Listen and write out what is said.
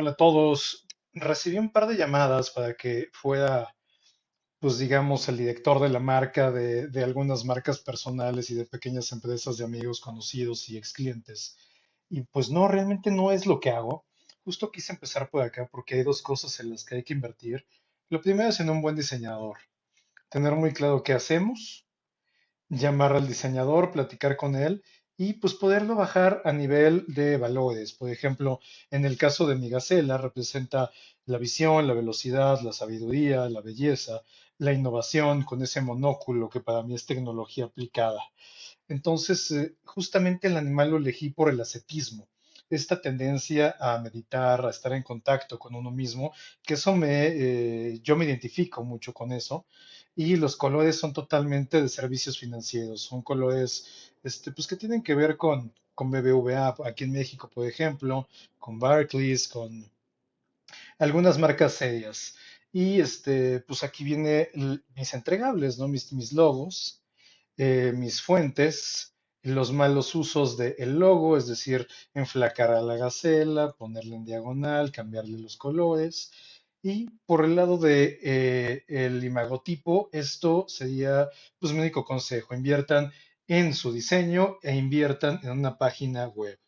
Hola a todos. Recibí un par de llamadas para que fuera, pues digamos, el director de la marca de, de algunas marcas personales y de pequeñas empresas de amigos conocidos y ex clientes. Y pues no, realmente no es lo que hago. Justo quise empezar por acá porque hay dos cosas en las que hay que invertir. Lo primero es en un buen diseñador. Tener muy claro qué hacemos llamar al diseñador, platicar con él y pues poderlo bajar a nivel de valores. Por ejemplo, en el caso de mi Gacela, representa la visión, la velocidad, la sabiduría, la belleza, la innovación con ese monóculo que para mí es tecnología aplicada. Entonces, eh, justamente el animal lo elegí por el ascetismo, esta tendencia a meditar, a estar en contacto con uno mismo, que eso me, eh, yo me identifico mucho con eso. Y los colores son totalmente de servicios financieros, son colores, este, pues que tienen que ver con, con BBVA aquí en México, por ejemplo, con Barclays, con algunas marcas serias. Y este, pues aquí viene mis entregables, ¿no? Mis, mis logos eh, mis fuentes, los malos usos del logo, es decir, enflacar a la gacela, ponerle en diagonal, cambiarle los colores. Y por el lado de eh, imagotipo, esto sería pues mi único consejo, inviertan en su diseño e inviertan en una página web.